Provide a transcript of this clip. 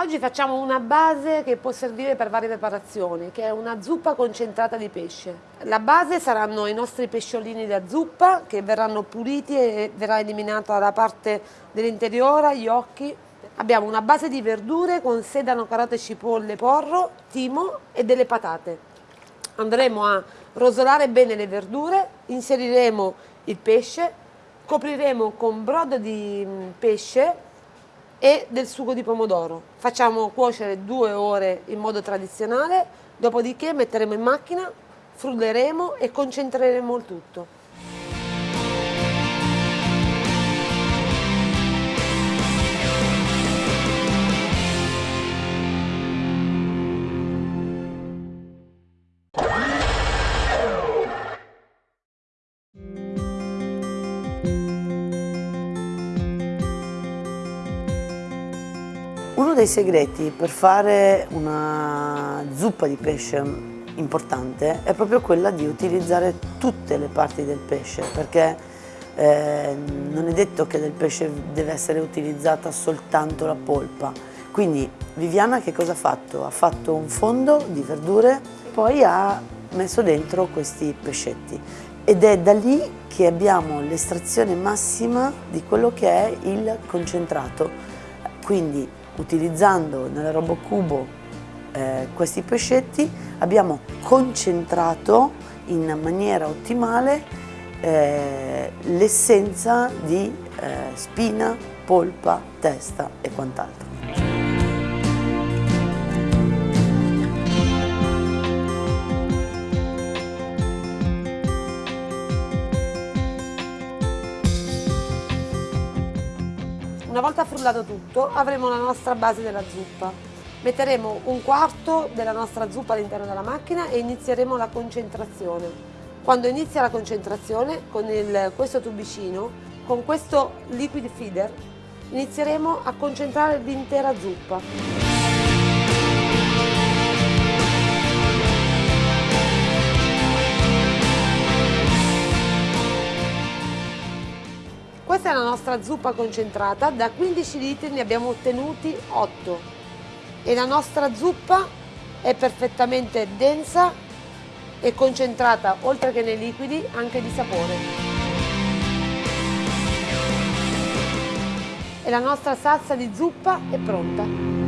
Oggi facciamo una base che può servire per varie preparazioni, che è una zuppa concentrata di pesce. La base saranno i nostri pesciolini da zuppa che verranno puliti e verrà eliminata la parte dell'interiore, gli occhi. Abbiamo una base di verdure con sedano, carote, cipolle, porro, timo e delle patate. Andremo a rosolare bene le verdure, inseriremo il pesce, copriremo con brodo di mm, pesce e del sugo di pomodoro. Facciamo cuocere due ore in modo tradizionale, dopodiché metteremo in macchina, frulleremo e concentreremo il tutto. Uno dei segreti per fare una zuppa di pesce importante è proprio quella di utilizzare tutte le parti del pesce perché eh, non è detto che del pesce deve essere utilizzata soltanto la polpa. Quindi Viviana che cosa ha fatto? Ha fatto un fondo di verdure, poi ha messo dentro questi pescetti ed è da lì che abbiamo l'estrazione massima di quello che è il concentrato. Quindi utilizzando nella RoboCubo eh, questi pescetti abbiamo concentrato in maniera ottimale eh, l'essenza di eh, spina, polpa, testa e quant'altro. Una volta frullato tutto avremo la nostra base della zuppa. Metteremo un quarto della nostra zuppa all'interno della macchina e inizieremo la concentrazione. Quando inizia la concentrazione con il, questo tubicino, con questo liquid feeder, inizieremo a concentrare l'intera zuppa. Nostra zuppa concentrata, da 15 litri ne abbiamo ottenuti 8 e la nostra zuppa è perfettamente densa e concentrata, oltre che nei liquidi, anche di sapore. E la nostra salsa di zuppa è pronta.